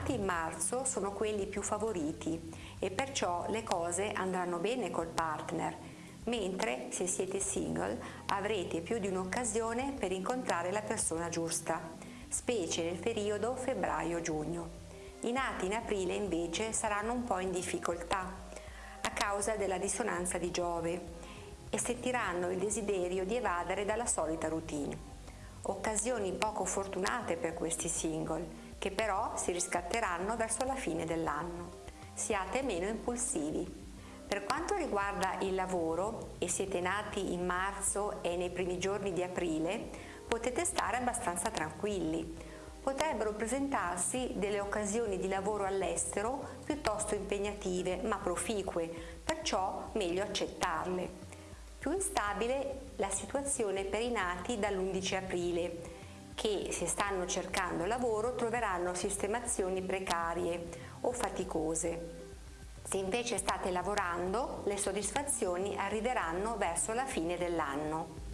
nati in marzo sono quelli più favoriti e perciò le cose andranno bene col partner, mentre se siete single avrete più di un'occasione per incontrare la persona giusta, specie nel periodo febbraio-giugno. I nati in aprile invece saranno un po' in difficoltà a causa della dissonanza di Giove e sentiranno il desiderio di evadere dalla solita routine. Occasioni poco fortunate per questi single, che però si riscatteranno verso la fine dell'anno. Siate meno impulsivi. Per quanto riguarda il lavoro e siete nati in marzo e nei primi giorni di aprile, potete stare abbastanza tranquilli. Potrebbero presentarsi delle occasioni di lavoro all'estero piuttosto impegnative ma proficue, perciò meglio accettarle. Più instabile la situazione per i nati dall'11 aprile, che se stanno cercando lavoro troveranno sistemazioni precarie o faticose. Se invece state lavorando, le soddisfazioni arriveranno verso la fine dell'anno.